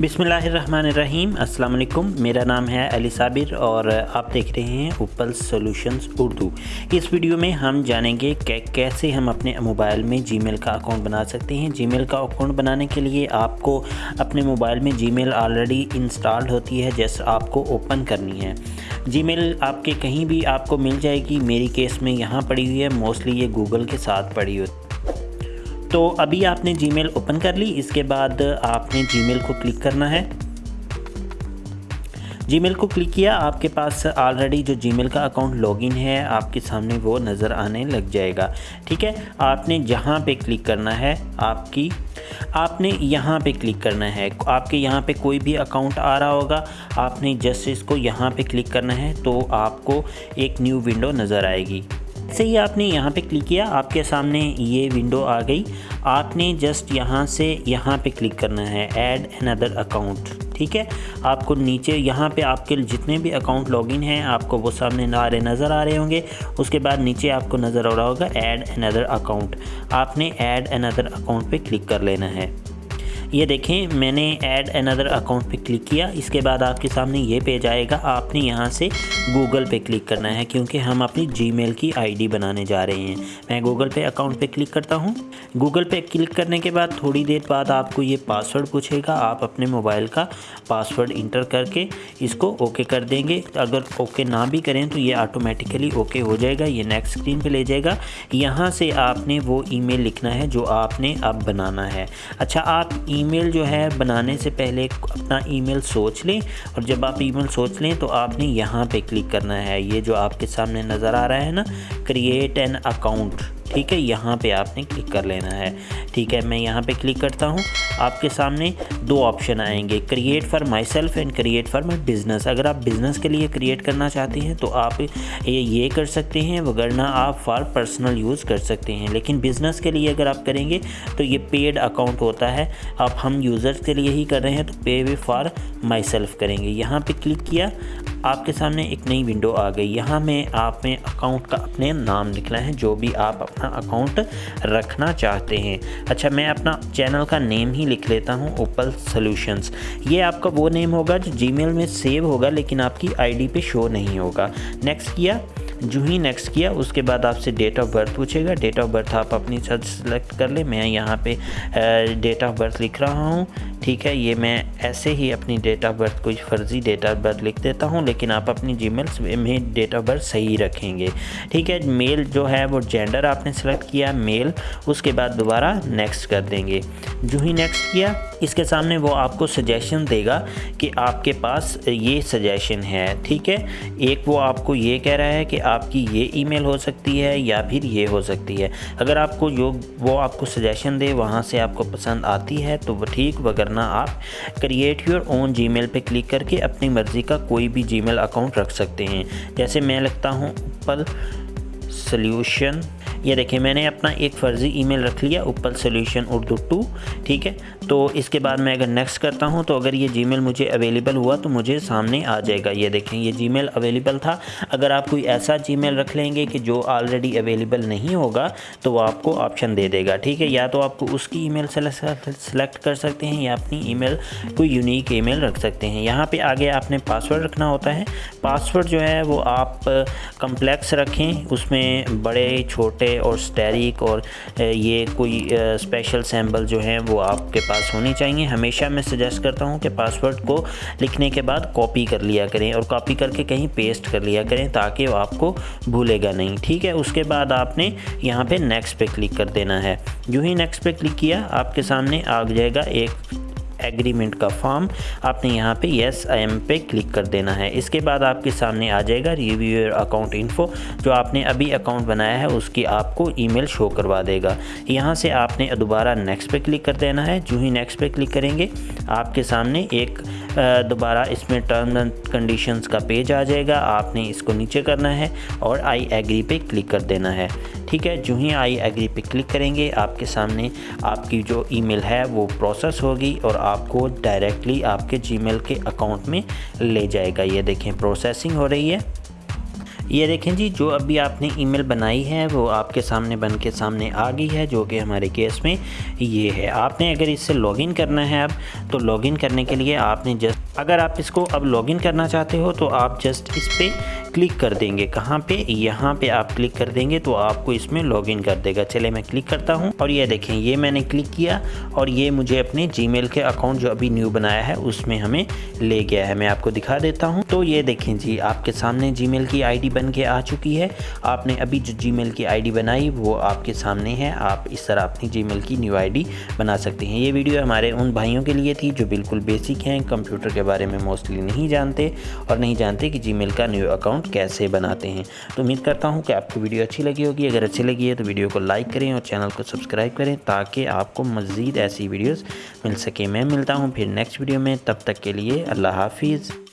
بسم اللہ الرحمن الرحیم، السلام علیکم۔ میرا نام ہے علی صابر اور آپ دیکھ رہے ہیں اوپل سولوشنز اردو۔ اس ویڈیو میں ہم جانیں گے کہ کیسے ہم اپنے موبائل میں جی میل کا اکاؤنٹ بنا سکتے ہیں۔ جی میل کا اکاؤنٹ بنانے کے لیے آپ کو اپنے موبائل میں جی میل آلریڈی انسٹالڈ ہوتی ہے، جیسے آپ کو اوپن کرنی ہے۔ جی میل آپ کے کہیں بھی آپ کو مل جائے گی۔ میری کیس میں یہاں پڑی ہوئی ہے موسٹلی یہ گوگل کے ساتھ پڑی ہوئی تو ابھی آپ نے جی میل اوپن کر لی، اس کے بعد آپ نے جی میل کو کلک کرنا ہے۔ جی میل کو کلک کیا، آپ کے پاس آلریڈی جو جی میل کا اکاؤنٹ لاگ ان ہے، آپ کے سامنے وہ نظر آنے لگ جائے گا۔ ٹھیک ہے، آپ نے جہاں پہ کلک کرنا ہے، آپ کی، آپ نے یہاں پہ کلک کرنا ہے۔ آپ کے یہاں پہ کوئی بھی اکاؤنٹ آ رہا ہوگا، آپ نے جسٹ اس کو یہاں پہ کلک کرنا ہے تو آپ کو ایک نیو ونڈو نظر آئے گی۔ سے ہی آپ نے یہاں پہ کلک کیا، آپ کے سامنے یہ ونڈو آ گئی۔ آپ نے جسٹ یہاں سے یہاں پہ کلک کرنا ہے ایڈ این ادر اکاؤنٹ ٹھیک ہے؟ آپ کو نیچے یہاں پہ آپ کے جتنے بھی اکاؤنٹ لاگ ان ہیں، آپ کو وہ سامنے نارے نظر آ رہے ہوں گے۔ اس کے بعد نیچے آپ کو نظر آ رہا ہوگا ایڈ این ادر اکاؤنٹ آپ نے ایڈ این ادر اکاؤنٹ پہ کلک کر لینا ہے۔ یہ دیکھیں، میں نے ایڈ اندر اکاؤنٹ پہ کلک کیا۔ اس کے بعد آپ کے سامنے یہ پیج آئے گا۔ آپ نے یہاں سے گوگل پہ کلک کرنا ہے، کیونکہ ہم اپنی جی میل کی آئی ڈی بنانے جا رہے ہیں۔ میں گوگل پہ اکاؤنٹ پہ کلک کرتا ہوں۔ گوگل پہ کلک کرنے کے بعد تھوڑی دیر بعد آپ کو یہ پاسورڈ پوچھے گا۔ آپ اپنے موبائل کا پاسورڈ انٹر کر کے اس کو اوکے کر دیں گے۔ اگر اوکے نہ بھی کریں تو یہ آٹومیٹیکلی اوکے ہو جائے گا، یہ نیکسٹ اسکرین پہ لے جائے گا۔ یہاں سے آپ نے وہ ای میل لکھنا ہے جو آپ نے اب بنانا ہے۔ اچھا آپ ای میل جو ہے بنانے سے پہلے اپنا ای میل سوچ لیں اور جب آپ ای میل سوچ لیں تو آپ نے یہاں پہ کلک کرنا ہے۔ یہ جو آپ کے سامنے نظر آ رہا ہے نا کریٹ این اکاؤنٹ ٹھیک ہے، یہاں پہ آپ نے کلک کر لینا ہے۔ ٹھیک ہے، میں یہاں پہ کلک کرتا ہوں۔ آپ کے سامنے دو آپشن آئیں گے create for myself and create for my business اگر آپ بزنس کے لیے کریٹ کرنا چاہتے ہیں تو آپ یہ کر سکتے ہیں وگرنہ آپ فار پرسنل یوز کر سکتے ہیں۔ لیکن بزنس کے لیے اگر آپ کریں گے تو یہ پیڈ اکاؤنٹ ہوتا ہے۔ اب ہم یوزرز کے لیے ہی کر رہے ہیں، تو پے وے فار مائی سیلف کریں گے۔ یہاں پہ کلک کیا۔ آپ کے سامنے ایک نئی ونڈو آ گئی۔ یہاں میں آپ میں اکاؤنٹ کا اپنے نام لکھنا ہے، جو بھی آپ اپنا اکاؤنٹ رکھنا چاہتے ہیں۔ اچھا میں اپنا چینل کا نیم ہی لکھ لیتا ہوں اوپل سلوشنز یہ آپ کا وہ نیم ہوگا جو جی میل میں سیو ہوگا، لیکن آپ کی آئی ڈی پہ شو نہیں ہوگا۔ نیکسٹ کیا، جو ہی نیکسٹ کیا، اس کے بعد آپ سے ڈیٹ آف برتھ پوچھے گا۔ ڈیٹ آف برتھ آپ اپنی سرچ سلیکٹ کر لیں۔ میں یہاں پہ ڈیٹ آف برتھ لکھ رہا ہوں۔ ٹھیک ہے، یہ میں ایسے ہی اپنی ڈیٹ آف برتھ کوئی فرضی ڈیٹ آف برتھ لکھ دیتا ہوں، لیکن آپ اپنی جی میل میں ڈیٹ آف برتھ صحیح رکھیں گے۔ ٹھیک ہے میل جو ہے وہ جینڈر آپ نے سلیکٹ کیا میل اس کے بعد دوبارہ نیکسٹ کر دیں گے۔ جو ہی نیکسٹ کیا، اس کے سامنے وہ آپ کو سجیشن دے گا کہ آپ کے پاس یہ سجیشن ہے۔ ٹھیک ہے، ایک وہ آپ کو یہ کہہ رہا ہے کہ آپ کی یہ ای میل ہو سکتی ہے یا پھر یہ ہو سکتی ہے۔ اگر آپ کو جو وہ آپ کو سجیشن دے، وہاں سے آپ کو پسند آتی ہے، تو وہ ٹھیک وغیرہ وگرنہ آپ کریٹ یور اون جی میل پہ کلک کر کے اپنی مرضی کا کوئی بھی جی میل اکاؤنٹ رکھ سکتے ہیں۔ جیسے میں لگتا ہوں اپل سلیوشن یہ دیکھیں، میں نے اپنا ایک فرضی ای میل رکھ لیا، اوپل سلیوشن اردو ٹو، ٹھیک ہے؟ تو اس کے بعد میں اگر نیکسٹ کرتا ہوں، تو اگر یہ جی میل مجھے اویلیبل ہوا تو مجھے سامنے آ جائے گا۔ یہ دیکھیں، یہ جی میل اویلیبل تھا۔ اگر آپ کوئی ایسا جی میل رکھ لیں گے کہ جو آلریڈی اویلیبل نہیں ہوگا، تو وہ آپ کو آپشن دے دے گا، ٹھیک ہے؟ یا تو آپ کو اس کی ای میل سلیکٹ کر سکتے ہیں، یا اپنی ای میل کوئی یونیک ای میل رکھ سکتے ہیں۔ یہاں پہ آگے آپ نے پاسورڈ رکھنا ہوتا ہے۔ پاسورڈ جو ہے، وہ آپ کمپلیکس رکھیں۔ اس میں بڑے، چھوٹے اور سٹیریک اور یہ کوئی اسپیشل سیمبل جو ہیں وہ آپ کے پاس ہونی چاہیے۔ ہمیشہ میں سجیسٹ کرتا ہوں کہ پاسورڈ کو لکھنے کے بعد کاپی کر لیا کریں اور کاپی کر کے کہیں پیسٹ کر لیا کریں تاکہ وہ آپ کو بھولے گا نہیں، ٹھیک ہے؟ اس کے بعد آپ نے یہاں پہ نیکسٹ پہ کلک کر دینا ہے۔ جو ہی نیکسٹ پہ کلک کیا، آپ کے سامنے آ جائے گا ایک ایگریمنٹ کا فارم آپ نے یہاں پہ یس آئی ایم پہ کلک کر دینا ہے۔ اس کے بعد آپ کے سامنے آ جائے گا ریویو اکاؤنٹ انفو جو آپ نے ابھی اکاؤنٹ بنایا ہے، اس کی آپ کو ای میل شو کروا دے گا۔ یہاں سے آپ نے دوبارہ نیکسٹ پہ کلک کر دینا ہے۔ جو ہی نیکسٹ پہ کلک کریں گے، آپ کے سامنے ایک دوبارہ اس میں ٹرم اینڈ کنڈیشنز کا پیج آ جائے گا۔ آپ نے اس کو نیچے کرنا ہے اور آئی ایگری پہ کلک کر دینا ہے۔ ٹھیک ہے، جو ہی آئی ایگری پہ کلک کریں گے، آپ کے سامنے آپ کی جو ای میل ہے وہ پروسیس ہوگی اور آپ کو ڈائریکٹلی آپ کے جی میل کے اکاؤنٹ میں لے جائے گا۔ یہ دیکھیں پروسیسنگ ہو رہی ہے۔ یہ دیکھیں جی جو ابھی آپ نے ای میل بنائی ہے وہ آپ کے سامنے بن کے سامنے آ گئی ہے، جو کہ ہمارے کیس میں یہ ہے۔ آپ نے اگر اس سے لاگ ان کرنا ہے اب، تو لاگ ان کرنے کے لیے آپ نے جسٹ اگر آپ اس کو اب لاگ ان کرنا چاہتے ہو تو آپ جسٹ اس پہ کلک کر دیں گے۔ کہاں پہ؟ یہاں پہ آپ کلک کر دیں گے تو آپ کو اس میں لاگ ان کر دے گا۔ چلے، میں کلک کرتا ہوں۔ اور یہ دیکھیں، یہ میں نے کلک کیا اور یہ مجھے اپنے جی میل کے اکاؤنٹ جو ابھی نیو بنایا ہے، اس میں ہمیں لے گیا ہے۔ میں آپ کو دکھا دیتا ہوں۔ تو یہ دیکھیں جی آپ کے سامنے جی میل کی آئی ڈی بن کے آ چکی ہے۔ آپ نے ابھی جو جی میل کی آئی ڈی بنائی، وہ آپ کے سامنے ہے۔ آپ اس طرح اپنی جی میل کی نیو آئی ڈی بنا سکتے ہیں۔ یہ ویڈیو ہمارے ان بھائیوں کے لیے تھی جو بالکل بیسک ہیں، کمپیوٹر کے بارے میں موسٹلی نہیں جانتے اور نہیں جانتے کہ جی میل کا نیو اکاؤنٹ کیسے بناتے ہیں۔ تو امید کرتا ہوں کہ آپ کو ویڈیو اچھی لگی ہوگی۔ اگر اچھی لگی ہے تو ویڈیو کو لائک کریں اور چینل کو سبسکرائب کریں تاکہ آپ کو مزید ایسی ویڈیوز مل سکے میں ملتا ہوں پھر نیکسٹ ویڈیو میں۔ تب تک کے لیے اللہ حافظ۔